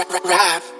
rap. rap, rap.